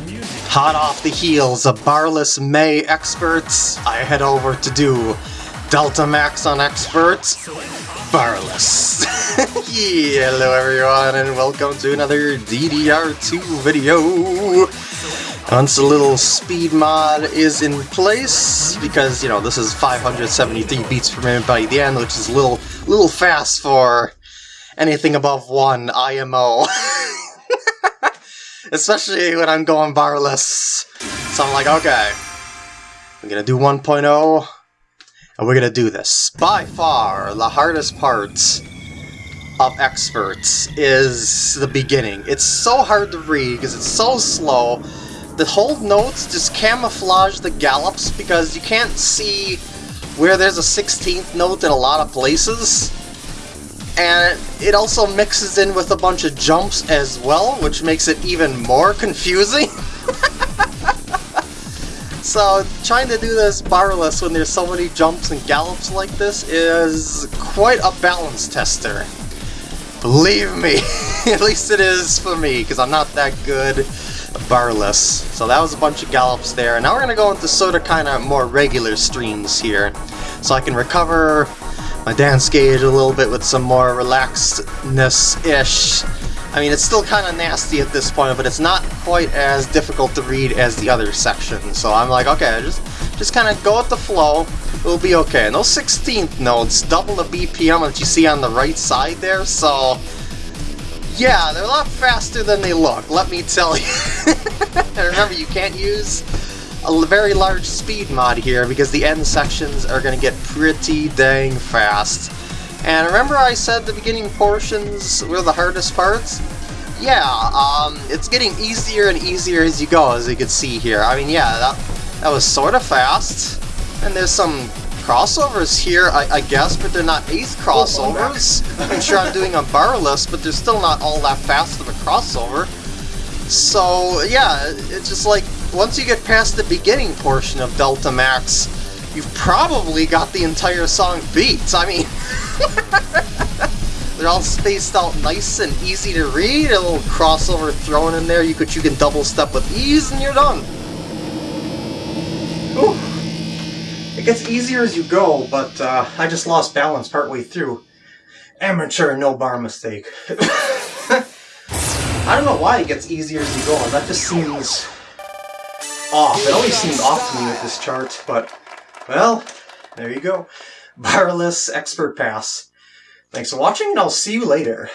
Hot off the heels of Barless May Experts, I head over to do Delta Max on Experts, Barless. hello everyone and welcome to another DDR2 video. Once a little speed mod is in place, because, you know, this is 573 beats per minute by the end, which is a little, little fast for anything above one IMO. Especially when I'm going barless. So I'm like, okay, I'm gonna do 1.0, and we're gonna do this. By far, the hardest part of Experts is the beginning. It's so hard to read because it's so slow, the hold notes just camouflage the gallops because you can't see where there's a 16th note in a lot of places. And it also mixes in with a bunch of jumps as well, which makes it even more confusing. so trying to do this barless when there's so many jumps and gallops like this is quite a balance tester. Believe me, at least it is for me, because I'm not that good barless. So that was a bunch of gallops there. And now we're going to go into sort of kind of more regular streams here. So I can recover my dance gauge a little bit with some more relaxedness-ish. I mean, it's still kind of nasty at this point, but it's not quite as difficult to read as the other sections. So I'm like, okay, just just kind of go with the flow. It'll be okay. Those 16th notes double the BPM that you see on the right side there, so yeah, they're a lot faster than they look, let me tell you. remember, you can't use a very large speed mod here because the end sections are going to get pretty dang fast. And remember I said the beginning portions were the hardest parts? Yeah, um, it's getting easier and easier as you go, as you can see here. I mean, yeah, that, that was sort of fast. And there's some crossovers here, I, I, guess, but they're not ace crossovers. I'm sure I'm doing a barless, but they're still not all that fast of a crossover. So, yeah, it's just like, once you get past the beginning portion of Delta Max, you've probably got the entire song beat. I mean, they're all spaced out nice and easy to read, a little crossover thrown in there, you could you can double step with ease and you're done. Ooh. It gets easier as you go, but uh, I just lost balance partway through. Amateur no bar mistake. I don't know why it gets easier as you go, that just seems off. It always seemed off to me with this chart, but, well, there you go. Barless Expert Pass. Thanks for watching, and I'll see you later.